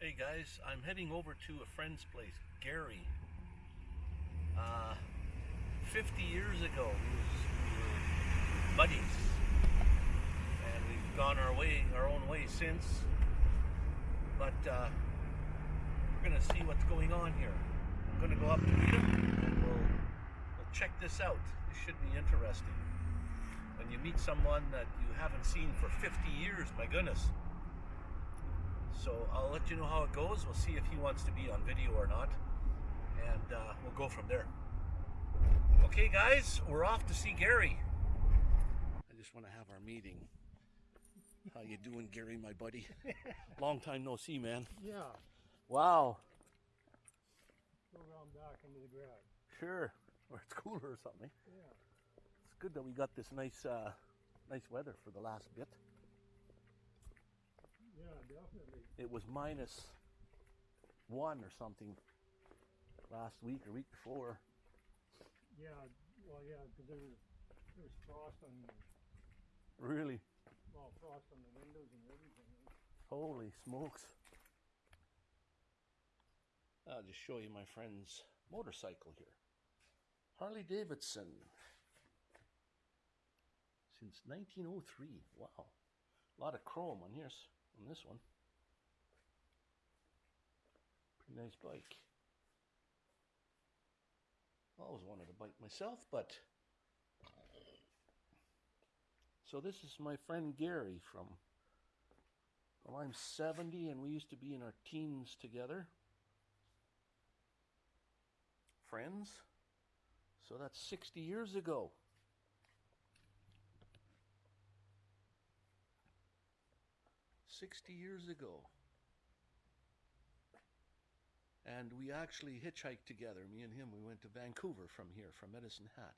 Hey guys, I'm heading over to a friend's place, Gary. Uh, 50 years ago, we, was, we were buddies, and we've gone our way, our own way since. But uh, we're gonna see what's going on here. I'm gonna go up to meet him, and we'll we'll check this out. This should be interesting. When you meet someone that you haven't seen for 50 years, my goodness. So I'll let you know how it goes. We'll see if he wants to be on video or not. And uh, we'll go from there. Okay, guys, we're off to see Gary. I just want to have our meeting. How you doing, Gary, my buddy? Long time no see, man. Yeah, Wow. go around back into the garage. Sure. Or it's cooler or something. Yeah, It's good that we got this nice, uh, nice weather for the last bit. Yeah, definitely. It was minus one or something last week or week before. Yeah, well, yeah, because there was there was frost on the Really. well, frost on the windows and everything. Holy smokes. I'll just show you my friend's motorcycle here. Harley Davidson. Since 1903. Wow. A lot of chrome on here, on this one. Pretty nice bike. I always wanted a bike myself, but. So, this is my friend Gary from well, I'm 70 and we used to be in our teens together. Friends. So that's 60 years ago. Sixty years ago. And we actually hitchhiked together, me and him. We went to Vancouver from here, from Medicine Hat.